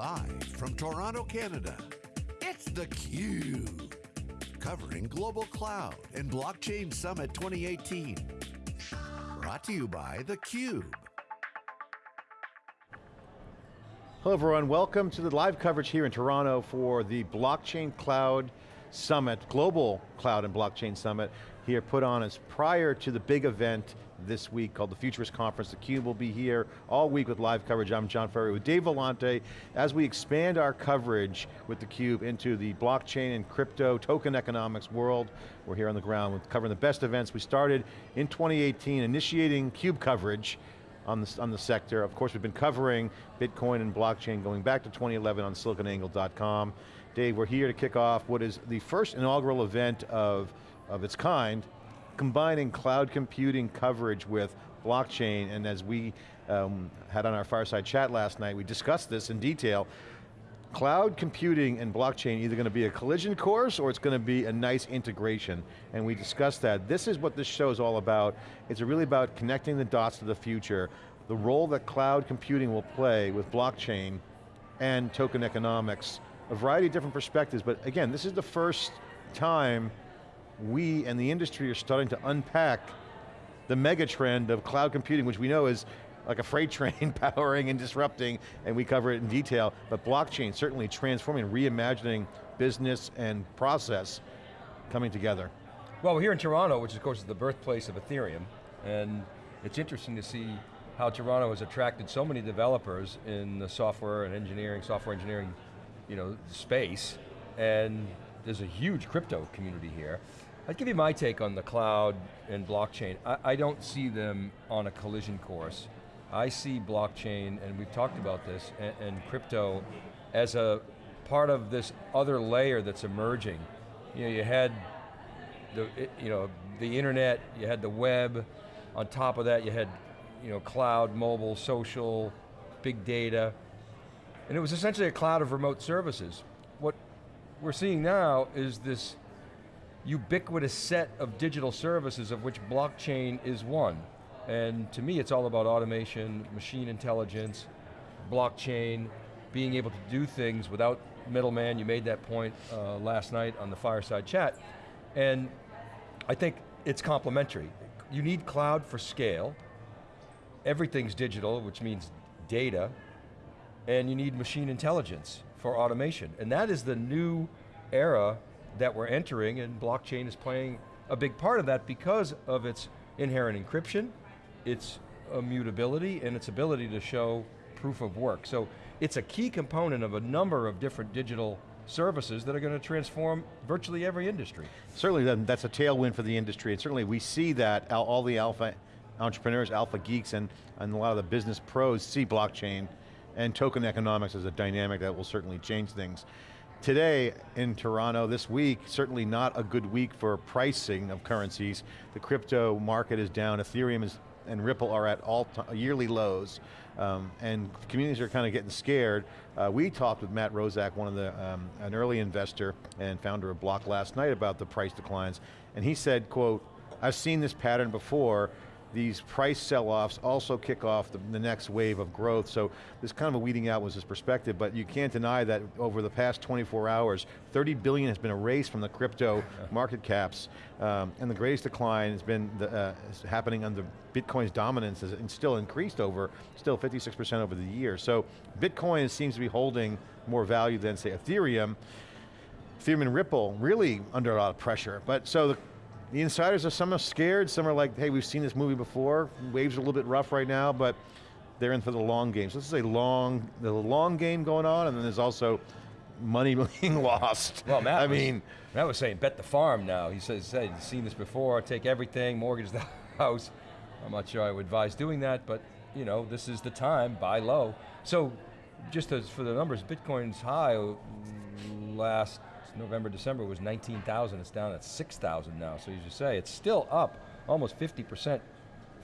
Live from Toronto, Canada, it's theCUBE. Covering Global Cloud and Blockchain Summit 2018. Brought to you by theCUBE. Hello everyone, welcome to the live coverage here in Toronto for the Blockchain Cloud Summit, Global Cloud and Blockchain Summit, here put on as prior to the big event this week called the Futurist Conference. theCUBE will be here all week with live coverage. I'm John Furrier with Dave Vellante as we expand our coverage with theCUBE into the blockchain and crypto token economics world. We're here on the ground with covering the best events. We started in 2018 initiating CUBE coverage on the, on the sector. Of course, we've been covering Bitcoin and blockchain going back to 2011 on siliconangle.com. Dave, we're here to kick off what is the first inaugural event of, of its kind combining cloud computing coverage with blockchain, and as we um, had on our fireside chat last night, we discussed this in detail. Cloud computing and blockchain either going to be a collision course or it's going to be a nice integration, and we discussed that. This is what this show is all about. It's really about connecting the dots to the future, the role that cloud computing will play with blockchain and token economics, a variety of different perspectives, but again, this is the first time we and the industry are starting to unpack the mega trend of cloud computing, which we know is like a freight train powering and disrupting, and we cover it in detail, but blockchain certainly transforming, reimagining business and process coming together. Well, we're here in Toronto, which of course is the birthplace of Ethereum, and it's interesting to see how Toronto has attracted so many developers in the software and engineering, software engineering you know, space, and there's a huge crypto community here. I'd give you my take on the cloud and blockchain. I, I, don't see them on a collision course. I see blockchain, and we've talked about this, and, and crypto as a part of this other layer that's emerging. You know, you had the, you know, the internet, you had the web, on top of that you had you know, cloud, mobile, social, big data, and it was essentially a cloud of remote services. What we're seeing now is this ubiquitous set of digital services of which blockchain is one. And to me, it's all about automation, machine intelligence, blockchain, being able to do things without middleman. You made that point uh, last night on the fireside chat. And I think it's complementary. You need cloud for scale. Everything's digital, which means data. And you need machine intelligence for automation. And that is the new era that we're entering and blockchain is playing a big part of that because of its inherent encryption, its immutability, and its ability to show proof of work. So it's a key component of a number of different digital services that are going to transform virtually every industry. Certainly that's a tailwind for the industry, and certainly we see that all the alpha entrepreneurs, alpha geeks, and, and a lot of the business pros see blockchain and token economics as a dynamic that will certainly change things. Today in Toronto, this week, certainly not a good week for pricing of currencies. The crypto market is down, Ethereum is, and Ripple are at all yearly lows, um, and communities are kind of getting scared. Uh, we talked with Matt Roszak, one of the, um, an early investor and founder of Bloq last night about the price declines, and he said, quote, I've seen this pattern before, these price sell-offs also kick off the, the, next wave of growth. So this kind of a weeding out was his perspective, but you can't deny that over the past 24 hours, 30 billion has been erased from the crypto market caps, um, and the greatest decline has been the, uh, happening under Bitcoin's dominance has still increased over, still 56% over the year. So Bitcoin seems to be holding more value than say Ethereum. Ethereum and Ripple really under a lot of pressure. But so the the insiders are some are scared, some are like, hey, we've seen this movie before. Waves are a little bit rough right now, but they're in for the long game. So this is a long, the long game going on, and then there's also money being lost. Well, Matt I was, mean, Matt was saying, bet the farm now. He says, hey, you've seen this before, take everything, mortgage the house. I'm not sure I would advise doing that, but you know, this is the time, buy low. So, just as for the numbers, Bitcoin's high last November, December was 19,000, it's down at 6,000 now. So as you say, it's still up almost 50%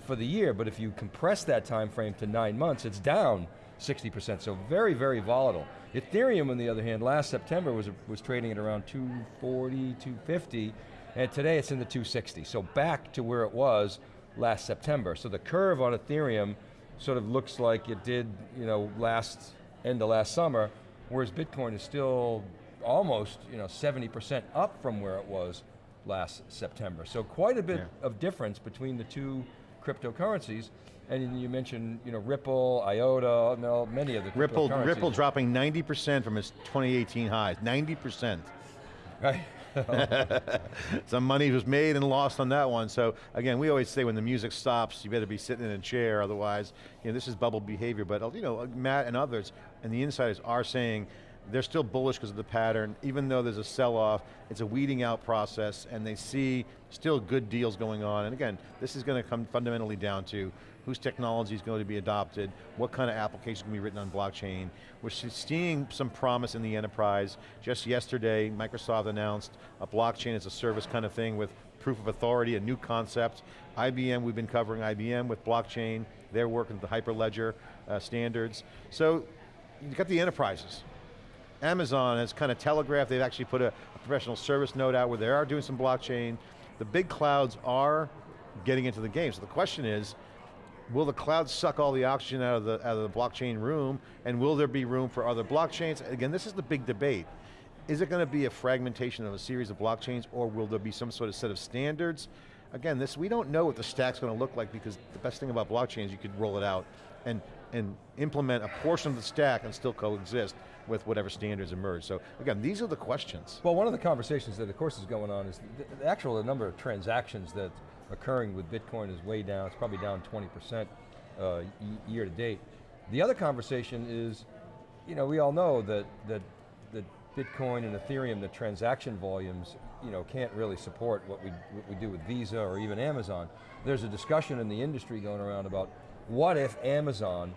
for the year, but if you compress that time frame to nine months, it's down 60%, so very, very volatile. Ethereum, on the other hand, last September was, was trading at around 240, 250, and today it's in the 260. So back to where it was last September. So the curve on Ethereum sort of looks like it did, you know, last end of last summer, whereas Bitcoin is still almost you know 70% up from where it was last September. So quite a bit Yeah. of difference between the two cryptocurrencies. And you mentioned you know Ripple, IOTA, no, many of the Ripple, cryptocurrencies. Ripple dropping 90% from its 2018 highs, 90%. Right. Some money was made and lost on that one. So again, we always say when the music stops, you better be sitting in a chair, otherwise, you know, this is bubble behavior. But you know, Matt and others and the insiders are saying they're still bullish because of the pattern, even though there's a sell-off, it's a weeding out process, and they see still good deals going on. And again, this is going to come fundamentally down to whose technology is going to be adopted, what kind of application can be written on blockchain. We're seeing some promise in the enterprise. Just yesterday, Microsoft announced a blockchain as a service kind of thing with proof of authority, a new concept. IBM, we've been covering IBM with blockchain. They're working with the Hyperledger uh, standards. So, you've got the enterprises. Amazon has kind of telegraphed, they've actually put a, a professional service note out where they are doing some blockchain. The big clouds are getting into the game. So the question is, will the clouds suck all the oxygen out of the, out of the blockchain room, and will there be room for other blockchains? Again, this is the big debate. Is it going to be a fragmentation of a series of blockchains, or will there be some sort of set of standards? Again, this we don't know what the stack's going to look like because the best thing about blockchain is you could roll it out and, and implement a portion of the stack and still coexist with whatever standards emerge. So again, these are the questions. Well, one of the conversations that of course is going on is the, the actual number of transactions that occurring with Bitcoin is way down. It's probably down 20% uh, year to date. The other conversation is, you know, we all know that, that, that Bitcoin and Ethereum, the transaction volumes, you know, can't really support what we, what we do with Visa or even Amazon. There's a discussion in the industry going around about what if Amazon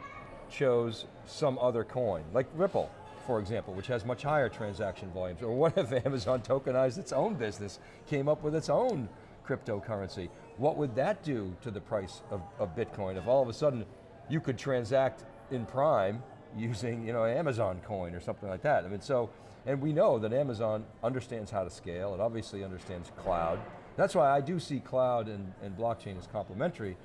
chose some other coin, like Ripple, for example, which has much higher transaction volumes, or what if Amazon tokenized its own business, came up with its own cryptocurrency? What would that do to the price of, of Bitcoin if all of a sudden you could transact in Prime using you know, Amazon coin or something like that? I mean, so, and we know that Amazon understands how to scale, it obviously understands cloud. That's why I do see cloud and, and blockchain as complementary.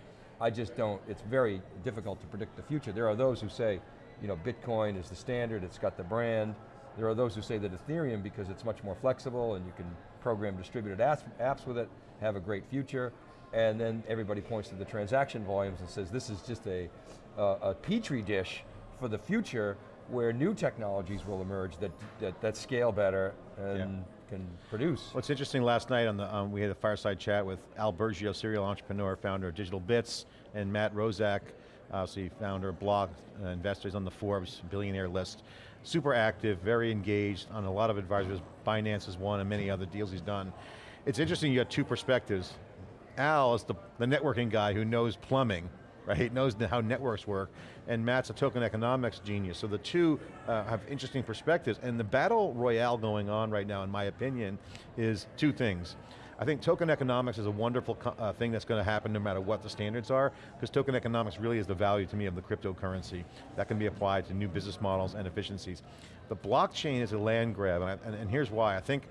I just don't, it's very difficult to predict the future. There are those who say, you know, Bitcoin is the standard, it's got the brand. There are those who say that Ethereum, because it's much more flexible and you can program distributed apps, with it, have a great future. And then everybody points to the transaction volumes and says this is just a, uh, a petri dish for the future where new technologies will emerge that, that, that scale better and Yeah. can produce. What's interesting, last night on the, um, we had a fireside chat with Al Burgio, serial entrepreneur, founder of Digital Bits, and Matt Roszak, obviously founder of Bloq, uh, investors on the Forbes billionaire list. Super active, very engaged on a lot of advisors. Binance is one and many other deals he's done. It's interesting, you got two perspectives. Al is the, the networking guy who knows plumbing, right? Knows how networks work, and Matt's a token economics genius. So the two uh, have interesting perspectives, and the battle royale going on right now, in my opinion, is two things. I think token economics is a wonderful uh, thing that's going to happen no matter what the standards are, because token economics really is the value to me of the cryptocurrency that can be applied to new business models and efficiencies. The blockchain is a land grab, and, I, and, and here's why. I think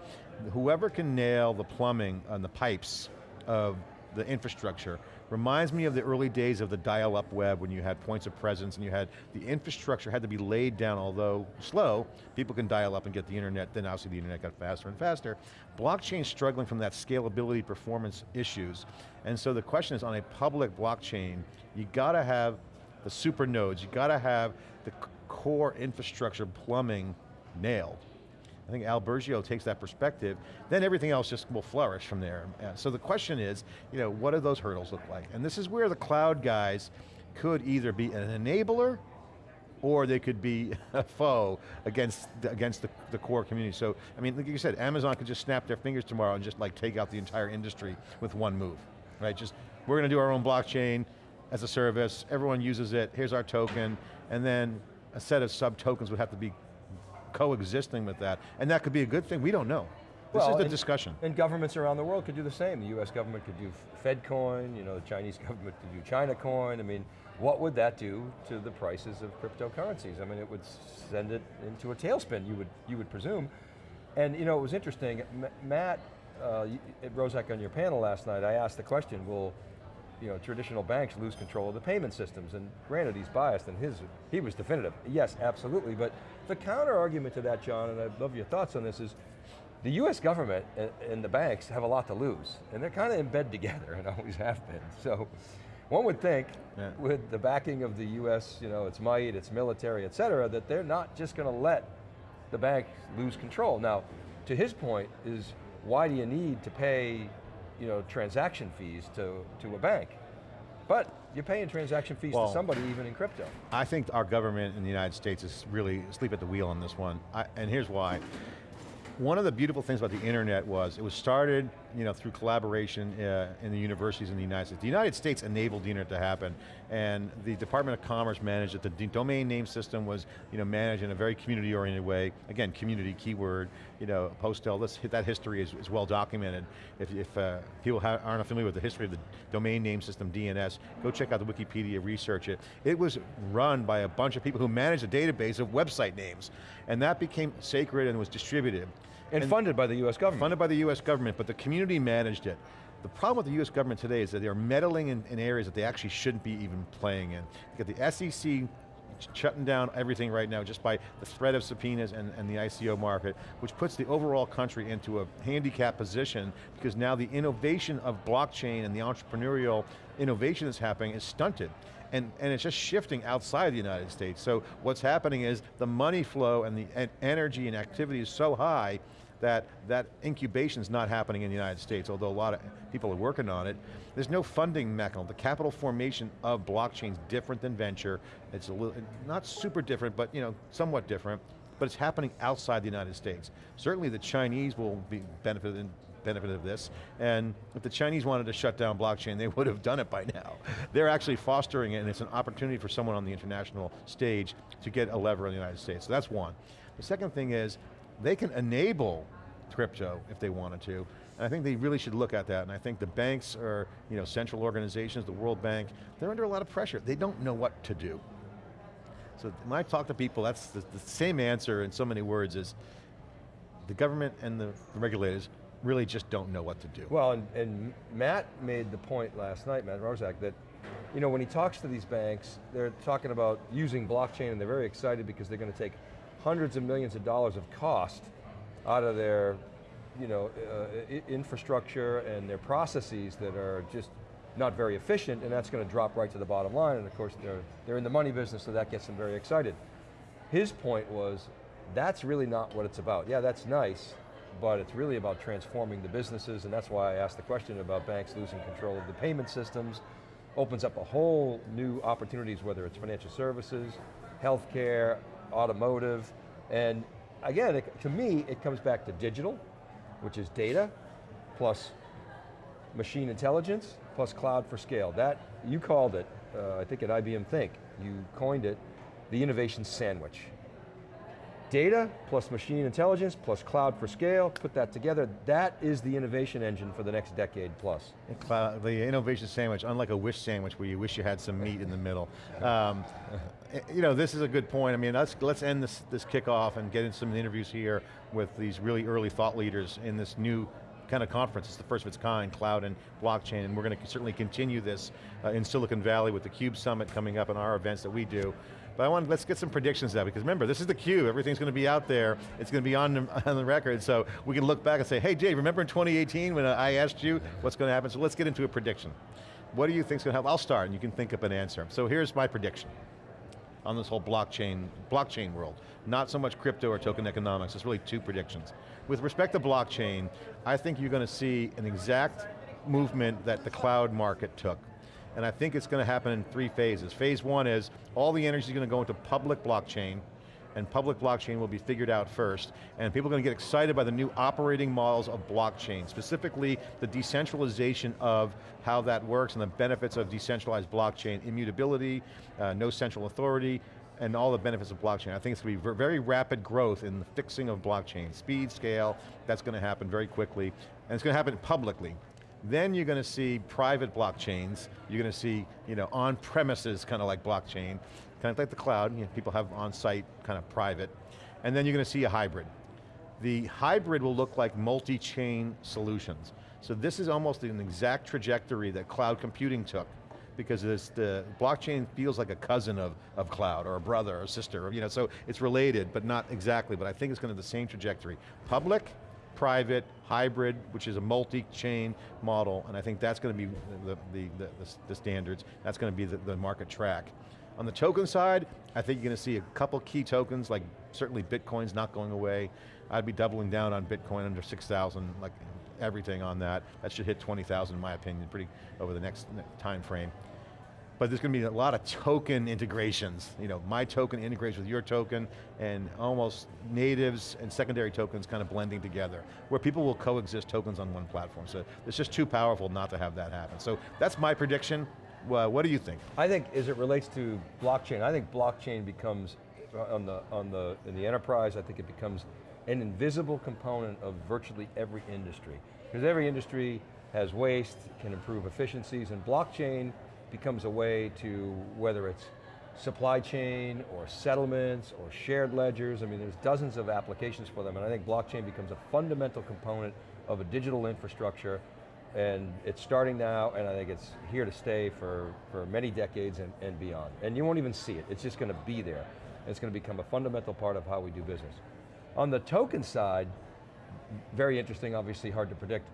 whoever can nail the plumbing and the pipes of the infrastructure reminds me of the early days of the dial-up web when you had points of presence and you had, the infrastructure had to be laid down, although slow, people can dial up and get the internet, then obviously the internet got faster and faster. Blockchain's struggling from that scalability performance issues. And so the question is on a public blockchain, you got to have the super nodes, you got to have the core infrastructure plumbing nailed. I think Al Burgio takes that perspective, then everything else just will flourish from there. Uh, So the question is, you know, what do those hurdles look like? And this is where the cloud guys could either be an enabler or they could be a foe against the, against the, the core community. So, I mean, like you said, Amazon could just snap their fingers tomorrow and just like take out the entire industry with one move, right? Just, we're going to do our own blockchain as a service, everyone uses it, here's our token, and then a set of sub-tokens would have to be coexisting with that. And that could be a good thing, we don't know. This Well, is the and- discussion. And governments around the world could do the same. The US government could do FedCoin, you know, the Chinese government could do China Coin. I mean, what would that do to the prices of cryptocurrencies? I mean, it would send it into a tailspin, you would, you would presume. And you know, it was interesting, M- Matt, uh, at Roszak on your panel last night, I asked the question, will, you know, traditional banks lose control of the payment systems. And granted, he's biased and his, he was definitive. Yes, absolutely, but the counter argument to that, John, and I'd love your thoughts on this, is the US government and the banks have a lot to lose, and they're kind of in bed together, and always have been. So, one would think, yeah. with the backing of the US, you know, its might, its military, et cetera, that they're not just going to let the bank lose control. Now, to his point is, why do you need to pay you know, transaction fees to, to a bank? But you're paying transaction fees well, to somebody even in crypto. I think our government in the United States is really asleep at the wheel on this one, I, and here's why one of the beautiful things about the internet was it was started you know, through collaboration uh, in the universities in the United States. The United States enabled internet to happen and the Department of Commerce managed it. The domain name system was you know, managed in a very community oriented way. Again, community, keyword, you know, Postel, this, that history is, is well documented. If, if uh, people aren't familiar with the history of the domain name system, DNS, go check out the Wikipedia, research it. It was run by a bunch of people who managed a database of website names. And that became sacred and was distributed. And, and funded by the US government. Funded by the US government, but the community managed it. The problem with the US government today is that they're meddling in, in areas that they actually shouldn't be even playing in. You got the SEC shutting down everything right now just by the threat of subpoenas and, and, the ICO market, which puts the overall country into a handicap position because now the innovation of blockchain and the entrepreneurial innovation that's happening is stunted. And, and it's just shifting outside the United States. So what's happening is the money flow and the energy and activity is so high that that incubation is not happening in the United States, although a lot of people are working on it. There's no funding mechanism. The capital formation of blockchain's is different than venture. It's a little, not super different, but you know, somewhat different, but it's happening outside the United States. Certainly the Chinese will be benefited benefit of this, and if the Chinese wanted to shut down blockchain, they would have done it by now. They're actually fostering it, and it's an opportunity for someone on the international stage to get a lever in the United States, so that's one. The second thing is, they can enable crypto if they wanted to. And I think they really should look at that. And I think the banks or you know, central organizations, the World Bank, they're under a lot of pressure. They don't know what to do. So when I talk to people, that's the, the same answer in so many words is the government and the, regulators really just don't know what to do. Well, and, and Matt made the point last night, Matt Roszak, that you know, when he talks to these banks, they're talking about using blockchain and they're very excited because they're going to take hundreds of millions of dollars of cost out of their you know, uh, infrastructure and their processes that are just not very efficient and that's going to drop right to the bottom line and of course they're, they're in the money business so that gets them very excited. His point was, that's really not what it's about. Yeah, that's nice, but it's really about transforming the businesses and that's why I asked the question about banks losing control of the payment systems, opens up a whole new opportunities, whether it's financial services, healthcare, automotive, and again, it, to me, it comes back to digital, which is data, plus machine intelligence, plus cloud for scale. That, you called it, uh, I think at IBM Think, you coined it, the innovation sandwich. Data plus machine intelligence plus cloud for scale, put that together, that is the innovation engine for the next decade plus. Cloud, the innovation sandwich, unlike a wish sandwich where you wish you had some meat in the middle. Um, you know, this is a good point. I mean, let's, let's end this, this kickoff and get into some interviews here with these really early thought leaders in this new kind of conference. It's the first of its kind, cloud and blockchain, and we're going to certainly continue this uh, in Silicon Valley with the CUBE Summit coming up and our events that we do. But I want, let's get some predictions now, because remember, this is the cube, everything's going to be out there, it's going to be on the, on the record, so we can look back and say, hey Jay, remember in 2018 when I asked you what's going to happen? So let's get into a prediction. What do you think's going to happen? I'll start and you can think up an answer. So here's my prediction on this whole blockchain, blockchain world. Not so much crypto or token economics, it's really two predictions. With respect to blockchain, I think you're going to see an exact movement that the cloud market took and I think it's going to happen in three phases. Phase one is, all the energy is going to go into public blockchain, and public blockchain will be figured out first, and people are going to get excited by the new operating models of blockchain, specifically the decentralization of how that works and the benefits of decentralized blockchain, immutability, uh, no central authority, and all the benefits of blockchain. I think it's going to be very rapid growth in the fixing of blockchain. Speed, scale, that's going to happen very quickly, and it's going to happen publicly. Then you're going to see private blockchains. You're going to see you know, on-premises kind of like blockchain, kind of like the cloud, you know, people have on-site kind of private. And then you're going to see a hybrid. The hybrid will look like multi-chain solutions. So this is almost an exact trajectory that cloud computing took because this, the blockchain feels like a cousin of, of cloud, or a brother, or sister, you know, so it's related, but not exactly, but I think it's going to the same trajectory. Public, private, hybrid, which is a multi-chain model, and I think that's going to be the, the, the, the standards, that's going to be the, the market track. On the token side, I think you're going to see a couple key tokens, like certainly Bitcoin's not going away. I'd be doubling down on Bitcoin under 6,000, like everything on that. That should hit 20,000 in my opinion, pretty over the next time frame. But there's going to be a lot of token integrations. You know, my token integrates with your token, and almost natives and secondary tokens kind of blending together, where people will coexist tokens on one platform. So it's just too powerful not to have that happen. So that's my prediction. Uh, what do you think? I think as it relates to blockchain, I think blockchain becomes, on the, on the, in the enterprise, I think it becomes an invisible component of virtually every industry. Because every industry has waste, can improve efficiencies, and blockchain becomes a way to, whether it's supply chain, or settlements, or shared ledgers, I mean there's dozens of applications for them, and I think blockchain becomes a fundamental component of a digital infrastructure and it's starting now, and I think it's here to stay for, for many decades and, and beyond. And you won't even see it, it's just going to be there. It's going to become a fundamental part of how we do business. On the token side, very interesting, obviously hard to predict.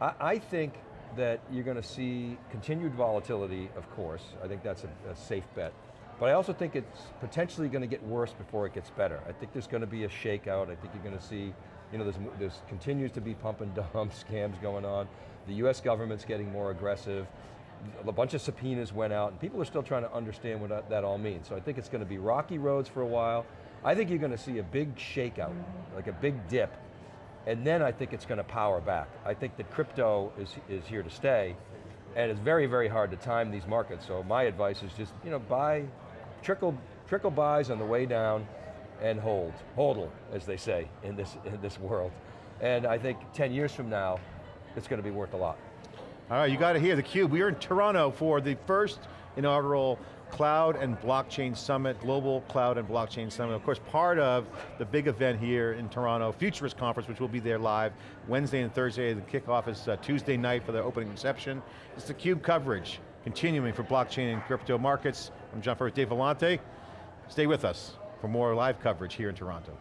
I, I think that you're going to see continued volatility, of course. I think that's a, a safe bet. But I also think it's potentially going to get worse before it gets better. I think there's going to be a shakeout. I think you're going to see, you know, there's, there's continues to be pump and dump scams going on. The US government's getting more aggressive. A bunch of subpoenas went out and people are still trying to understand what that, that all means. So I think it's going to be rocky roads for a while. I think you're going to see a big shakeout, like a big dip, and then I think it's going to power back. I think that crypto is, is here to stay, and it's very, very hard to time these markets, so my advice is just, you know, buy, trickle, trickle buys on the way down, and hold, hodl, as they say in this, in this world. And I think 10 years from now, it's going to be worth a lot. All right, you got to hear theCUBE. We are in Toronto for the first inaugural Cloud and Blockchain Summit, Global Cloud and Blockchain Summit. Of course, part of the big event here in Toronto, Futurist Conference, which will be there live Wednesday and Thursday. The kickoff is uh, Tuesday night for the opening reception. It's the CUBE coverage, continuing for blockchain and crypto markets. I'm John Furrier, Dave Vellante. Stay with us for more live coverage here in Toronto.